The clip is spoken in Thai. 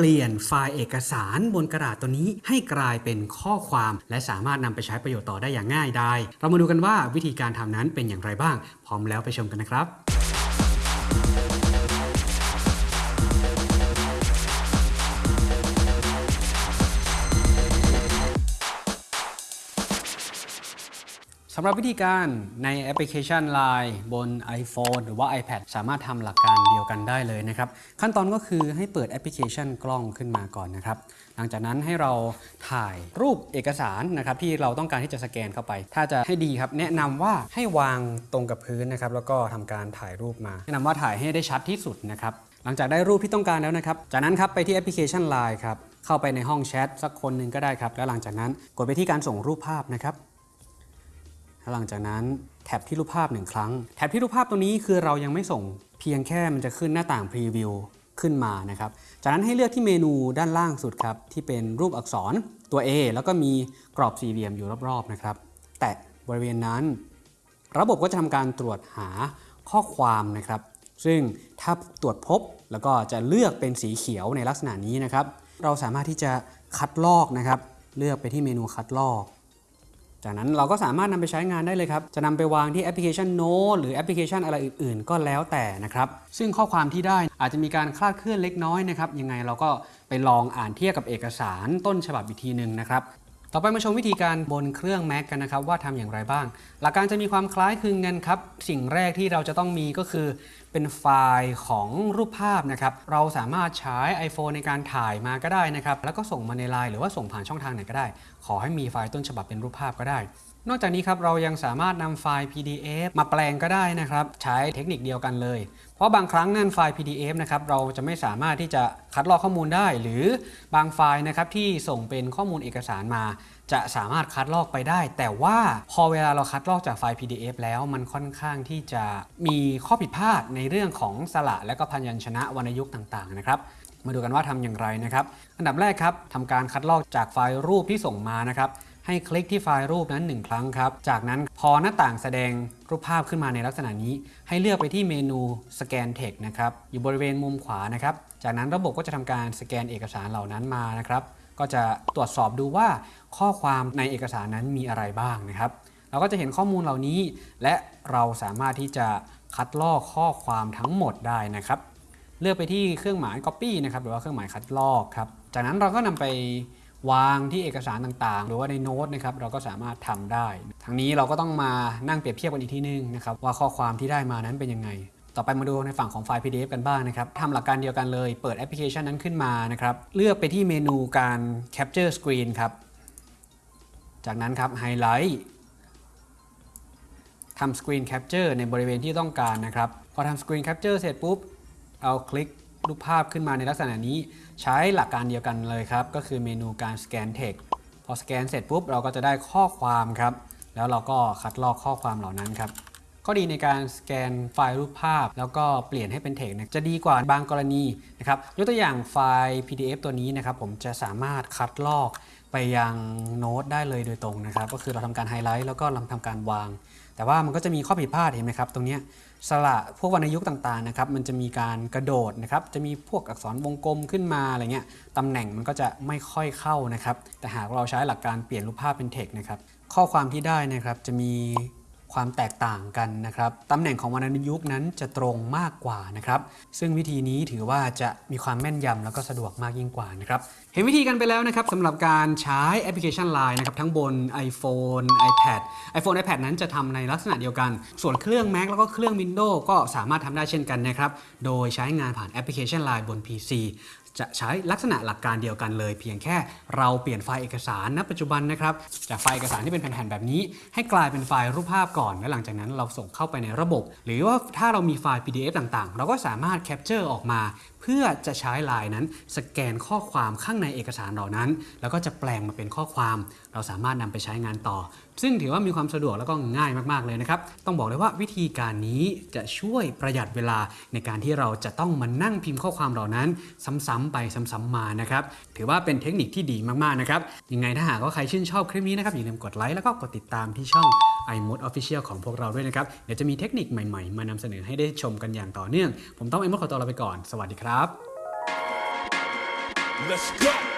เปลี่ยนไฟล์เอกสารบนกระดาษตัวนี้ให้กลายเป็นข้อความ และสามารถนำไปใช้ประโยชน์ต่อได้อย่างง่ายดายเรามาดูกันว่าวิธีการทำนั้นเป็นอย่างไรบ้าง พร้อมแล้วไปชมกันนะครับำหรับวิธีการในแอปพลิเคชัน Line บน iPhone หรือว่า iPad สามารถทำหลักการเดียวกันได้เลยนะครับ ขั้นตอนก็คือให้เปิดแอปพลิเคชันกล้องขึ้นมาก่อนนะครับ หลังจากนั้นให้เราถ่ายรูปเอกสารนะครับที่เราต้องการที่จะสแกนเข้าไป ถ้าจะให้ดีครับ แนะนำว่าให้วางตรงกับพื้นนะครับแล้วก็ทำการถ่ายรูปมา แนะนำว่าถ่ายให้ได้ชัดที่สุดนะครับหลังจากได้รูปที่ต้องการแล้วนะครับ จากนั้นครับไปที่แอปพลิเคชัน Line ครับเข้าไปในห้องแชทสักคนหนึ่งก็ได้ครับแล้วหลังจากนั้นกดไปที่การส่งรูปภาพนะครับ แล้วหลังจากนั้นแท็บที่รูปภาพหนึ่งครั้ง แท็บที่รูปภาพตัวนี้คือเรายังไม่ส่ง เพียงแค่มันจะขึ้นหน้าต่างพรีวิวขึ้นมานะครับ จากนั้นให้เลือกที่เมนูด้านล่างสุดครับ ที่เป็นรูปอักษรตัว A แล้วก็มีกรอบสี่เหลี่ยมอยู่รอบๆนะครับ แตะบริเวณนั้น ระบบก็จะทำการตรวจหาข้อความนะครับ ซึ่งถ้าตรวจพบแล้วก็จะเลือกเป็นสีเขียวในลักษณะนี้นะครับ เราสามารถที่จะคัดลอกนะครับ เลือกไปที่เมนูคัดลอก จากนั้นเราก็สามารถนำไปใช้งานได้เลยครับ จะนำไปวางที่แอปพลิเคชันโน้ตหรือแอปพลิเคชันอะไรอื่นๆ ก็แล้วแต่นะครับ ซึ่งข้อความที่ได้อาจจะมีการคลาดเคลื่อนเล็กน้อยนะครับ ยังไงเราก็ไปลองอ่านเทียบกับเอกสารต้นฉบับอีกทีหนึ่งนะครับ ต่อไปมาชมวิธีการบนเครื่อง Mac กันนะครับว่าทำอย่างไรบ้าง หลักการจะมีความคล้ายคลึงกันครับ สิ่งแรกที่เราจะต้องมีก็คือเป็นไฟล์ของรูปภาพนะครับ เราสามารถใช้ iPhone ในการถ่ายมาก็ได้นะครับ แล้วก็ส่งมาในไลน์หรือว่าส่งผ่านช่องทางไหนก็ได้ ขอให้มีไฟล์ต้นฉบับเป็นรูปภาพก็ได้ นอกจากนี้ครับเรายังสามารถนำไฟล์ PDF มาแปลงก็ได้นะครับ ใช้เทคนิคเดียวกันเลย เพราะบางครั้งนั่นไฟล์ PDF นะครับเราจะไม่สามารถที่จะคัดลอกข้อมูลได้ หรือบางไฟล์นะครับที่ส่งเป็นข้อมูลเอกสารมา จะสามารถคัดลอกไปได้ แต่ว่าพอเวลาเราคัดลอกจากไฟล์ PDF แล้วมันค่อนข้างที่จะมีข้อผิดพลาดในเรื่องของสระและก็พยัญชนะวรรณยุกต์ต่างๆนะครับมาดูกันว่าทำอย่างไรนะครับ อันดับแรกครับทำการคัดลอกจากไฟล์รูปที่ส่งมานะครับให้คลิกที่ไฟล์รูปนั้น 1 ครั้งครับ จากนั้นพอหน้าต่างแสดงรูปภาพขึ้นมาในลักษณะนี้ ให้เลือกไปที่เมนูสแกนเทคนะครับอยู่บริเวณมุมขวานะครับ จากนั้นระบบก็จะทำการสแกนเอกสารเหล่านั้นมานะครับ ก็จะตรวจสอบดูว่าข้อความในเอกสารนั้นมีอะไรบ้างนะครับ เราก็จะเห็นข้อมูลเหล่านี้ และเราสามารถที่จะคัดลอกข้อความทั้งหมดได้นะครับ เลือกไปที่เครื่องหมาย copy นะครับหรือว่าเครื่องหมายคัดลอกครับจากนั้นเราก็นำไปวางที่เอกสารต่างๆ หรือว่าในโน้ตนะครับเราก็สามารถทำได้ ทั้งนี้เราก็ต้องมานั่งเปรียบเทียบกันอีกทีนึงนะครับว่าข้อความที่ได้มานั้นเป็นยังไง ต่อไปมาดูในฝั่งของไฟล์ PDF กันบ้างนะครับทำหลักการเดียวกันเลย เปิดแอปพลิเคชันนั้นขึ้นมานะครับ เลือกไปที่เมนูการ Capture Screen ครับ จากนั้นครับไฮไลท์ทำ Screen Capture ในบริเวณที่ต้องการนะครับ พอทำ Screen Capture เสร็จปุ๊บ เอาคลิกรูปภาพขึ้นมาในลักษณะนี้ ใช้หลักการเดียวกันเลยครับ ก็คือเมนูการ Scan Text พอสแกนเสร็จปุ๊บเราก็จะได้ข้อความครับ แล้วเราก็คัดลอกข้อความเหล่านั้นครับ ข้อดีในการสแกนไฟล์รูปภาพ แล้วก็เปลี่ยนให้เป็นเทกจะดีกว่าบางกรณีนะครับยกตัวอย่างไฟล์ PDF ตัวนี้นะครับผมจะสามารถคัดลอกไปยังโน้ตได้เลยโดยตรงนะครับ ก็คือเราทำการไฮไลท์แล้วก็เราทำการวาง แต่ว่ามันก็จะมีข้อผิดพลาดเห็นไหมครับ ตรงนี้สระพวกวรรณยุกต์ต่างๆนะครับ มันจะมีการกระโดดนะครับ จะมีพวกอักษรวงกลมขึ้นมาอะไรเงี้ยตำแหน่งมันก็จะไม่ค่อยเข้านะครับ แต่หากเราใช้หลักการเปลี่ยนรูปภาพเป็นเทคนะครับ ข้อความที่ได้นะครับจะมี ความแตกต่างกันนะครับตำแหน่งของวรรณยุกต์นั้นจะตรงมากกว่านะครับซึ่งวิธีนี้ถือว่าจะมีความแม่นยำแล้วก็สะดวกมากยิ่งกว่านะครับเห็นวิธีกันไปแล้วนะครับสำหรับการใช้แอปพลิเคชัน Line นะครับทั้งบน iPhone iPad iPhone iPad นั้นจะทำในลักษณะเดียวกัน ส่วนเครื่อง Mac แล้วก็เครื่อง Windows ก็สามารถทำได้เช่นกันนะครับโดยใช้งานผ่านแอปพลิเคชัน Line บน PC จะใช้ลักษณะหลักการเดียวกันเลย เพียงแค่เราเปลี่ยนไฟล์เอกสารณปัจจุบันนะครับจากไฟล์เอกสารที่เป็นแผ่นๆแบบนี้ ให้กลายเป็นไฟล์รูปภาพก่อน และหลังจากนั้นเราส่งเข้าไปในระบบ หรือว่าถ้าเรามีไฟล์ PDF ต่างๆ เราก็สามารถ capture ออกมาเพื่อจะใช้ลน์นั้น สแกนข้อความข้างในเอกสารเหล่านั้น แล้วก็จะแปลงมาเป็นข้อความ เราสามารถนำไปใช้งานต่อ ซึ่งถือว่ามีความสะดวกแล้วก็ง่ายมากๆเลยนะครับ ต้องบอกเลยว่าวิธีการนี้จะช่วยประหยัดเวลาในการที่เราจะต้องมานั่งพิมพ์ข้อความเหล่านั้น ซ้ำๆไปซ้ำๆมานะครับ ถือว่าเป็นเทคนิคที่ดีมากๆนะครับ ยังไงถ้าหากว่าใครชื่นชอบคลิปนี้นะครับอย่าลืมกดไลค์แล้วก็กดติดตามที่ช่อง iMode Official ของพวกเราด้วยนะครับ เดี๋ยวจะมีเทคนิคใหม่ๆ มานำเสนอให้ได้ชมกันอย่างต่อเนื่อง ผมต้อง iMode ขอตัวลาไปก่อน สวัสดีครับ Let's go.